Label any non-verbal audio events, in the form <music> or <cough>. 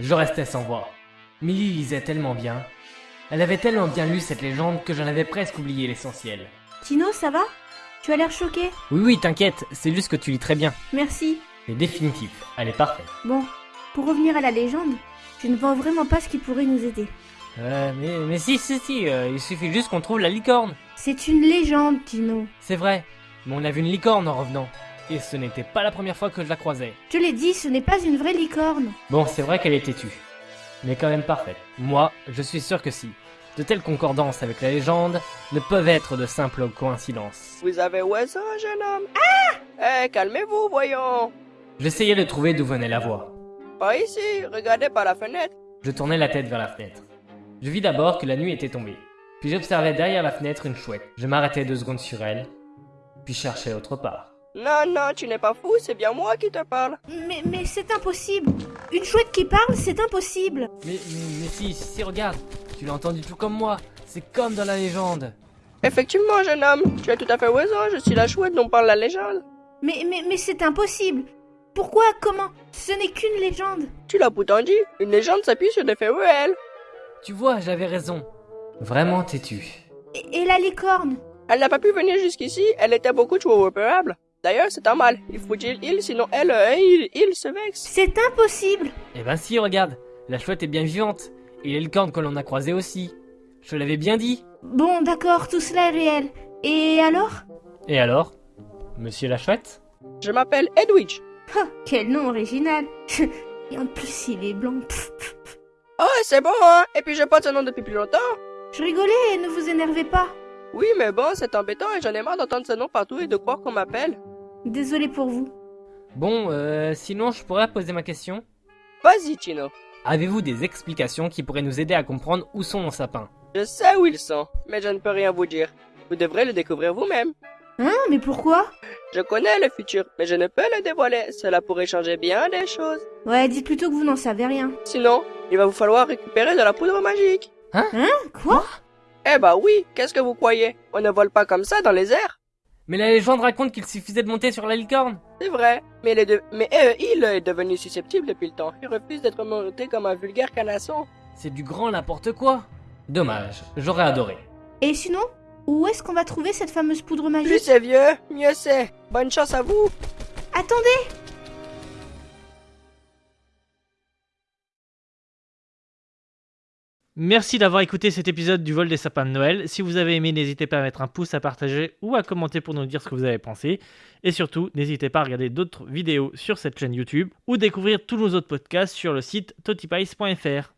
Je restais sans voix. Millie lisait tellement bien. Elle avait tellement bien lu cette légende que j'en avais presque oublié l'essentiel. Tino, ça va? Tu as l'air choqué? Oui, oui, t'inquiète, c'est juste que tu lis très bien. Merci. C'est définitif, elle est parfaite. Bon, pour revenir à la légende, je ne vois vraiment pas ce qui pourrait nous aider. Euh, mais, mais si, si, si, euh, il suffit juste qu'on trouve la licorne. C'est une légende, Tino. C'est vrai, mais on a vu une licorne en revenant. Et ce n'était pas la première fois que je la croisais. Je l'ai dit, ce n'est pas une vraie licorne. Bon, c'est vrai qu'elle est têtue. Mais quand même parfaite. Moi, je suis sûr que si. De telles concordances avec la légende ne peuvent être de simples coïncidences. Vous avez où ça, jeune homme? Ah Eh, calmez-vous, voyons. J'essayais de trouver d'où venait la voix. Pas ici, regardez par la fenêtre. Je tournais la tête vers la fenêtre. Je vis d'abord que la nuit était tombée. Puis j'observais derrière la fenêtre une chouette. Je m'arrêtais deux secondes sur elle, puis cherchais autre part. Non, non, tu n'es pas fou, c'est bien moi qui te parle. Mais, mais c'est impossible. Une chouette qui parle, c'est impossible. Mais, mais, mais si, si, regarde, tu l'as entendu tout comme moi. C'est comme dans la légende. Effectivement, jeune homme, tu as tout à fait raison, je suis la chouette dont parle la légende. Mais, mais, mais c'est impossible. Pourquoi Comment? Ce n'est qu'une légende. Tu l'as pourtant dit, une légende s'appuie sur des faits réels. Tu vois, j'avais raison. Vraiment têtu. Et, et la licorne Elle n'a pas pu venir jusqu'ici, elle était beaucoup trop repérable. D'ailleurs, c'est normal, il faut dire il, sinon elle, euh, il, il se vexe. C'est impossible. Eh ben si, regarde, la chouette est bien vivante. Et les licornes que l'on a croisées aussi. Je te l'avais bien dit. Bon, d'accord, tout cela est réel. Et alors? Et alors? Monsieur la chouette? Je m'appelle Edwidge. Oh, quel nom original. <laughs> Et en plus, il est blanc. Pff, pff, pff. Oh, c'est bon, hein Et puis je porte ce nom depuis plus longtemps. Je rigolais, ne vous énervez pas. Oui, mais bon, c'est embêtant et j'en ai marre d'entendre ce nom partout et de croire qu'on m'appelle. Désolé pour vous. Bon, euh, sinon je pourrais poser ma question Vas-y, Tino. Avez-vous des explications qui pourraient nous aider à comprendre où sont nos sapins? Je sais où ils sont, mais je ne peux rien vous dire. Vous devrez le découvrir vous-même. Hein Mais pourquoi? Je connais le futur, mais je ne peux le dévoiler. Cela pourrait changer bien des choses. Ouais, dites plutôt que vous n'en savez rien. Sinon, il va vous falloir récupérer de la poudre magique. Hein? Quoi? Eh bah oui, qu'est-ce que vous croyez? On ne vole pas comme ça dans les airs. Mais la légende raconte qu'il suffisait de monter sur la licorne C'est vrai, mais, il est, de- mais euh, il est devenu susceptible depuis le temps. Il refuse d'être monté comme un vulgaire canasson. C'est du grand n'importe quoi Dommage, j'aurais adoré. Et sinon Où est-ce qu'on va trouver cette fameuse poudre Plus magique c'est vieux, mieux c'est. Bonne chance à vous. Attendez Merci d'avoir écouté cet épisode du vol des sapins de Noël. Si vous avez aimé, n'hésitez pas à mettre un pouce, à partager ou à commenter pour nous dire ce que vous avez pensé. Et surtout, n'hésitez pas à regarder d'autres vidéos sur cette chaîne YouTube ou découvrir tous nos autres podcasts sur le site totipice.fr.